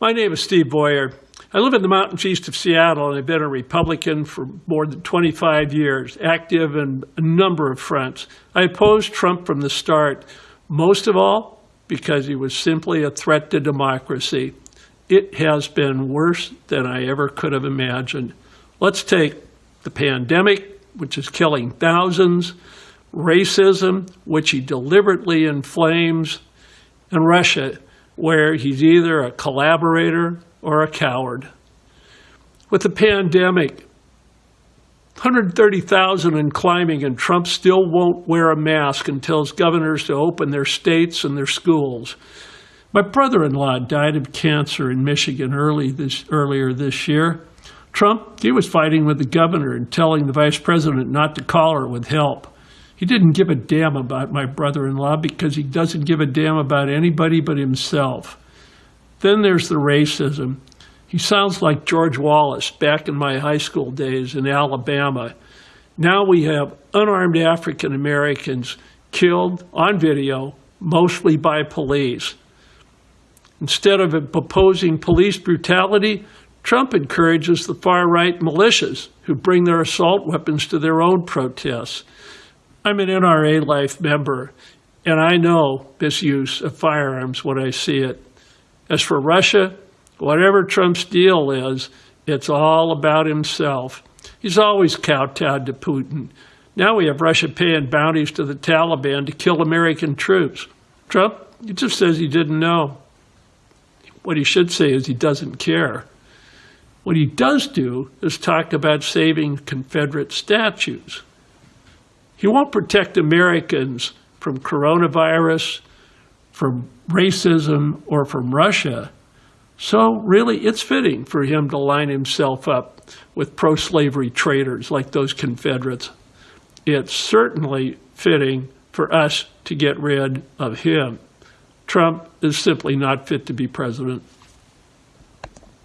My name is Steve Boyer. I live in the mountains east of Seattle, and I've been a Republican for more than 25 years, active in a number of fronts. I opposed Trump from the start, most of all because he was simply a threat to democracy. It has been worse than I ever could have imagined. Let's take the pandemic, which is killing thousands, racism, which he deliberately inflames, and Russia, where he's either a collaborator or a coward. With the pandemic, 130,000 and climbing, and Trump still won't wear a mask and tells governors to open their states and their schools. My brother-in-law died of cancer in Michigan early this, earlier this year. Trump, he was fighting with the governor and telling the vice president not to call her with help. He didn't give a damn about my brother-in-law because he doesn't give a damn about anybody but himself. Then there's the racism. He sounds like George Wallace back in my high school days in Alabama. Now we have unarmed African Americans killed on video, mostly by police. Instead of opposing police brutality, Trump encourages the far right militias who bring their assault weapons to their own protests. I'm an NRA Life member, and I know misuse of firearms when I see it. As for Russia, whatever Trump's deal is, it's all about himself. He's always kowtowed to Putin. Now we have Russia paying bounties to the Taliban to kill American troops. Trump, he just says he didn't know. What he should say is he doesn't care. What he does do is talk about saving Confederate statues. He won't protect Americans from coronavirus, from racism, or from Russia. So really, it's fitting for him to line himself up with pro-slavery traitors like those Confederates. It's certainly fitting for us to get rid of him. Trump is simply not fit to be president.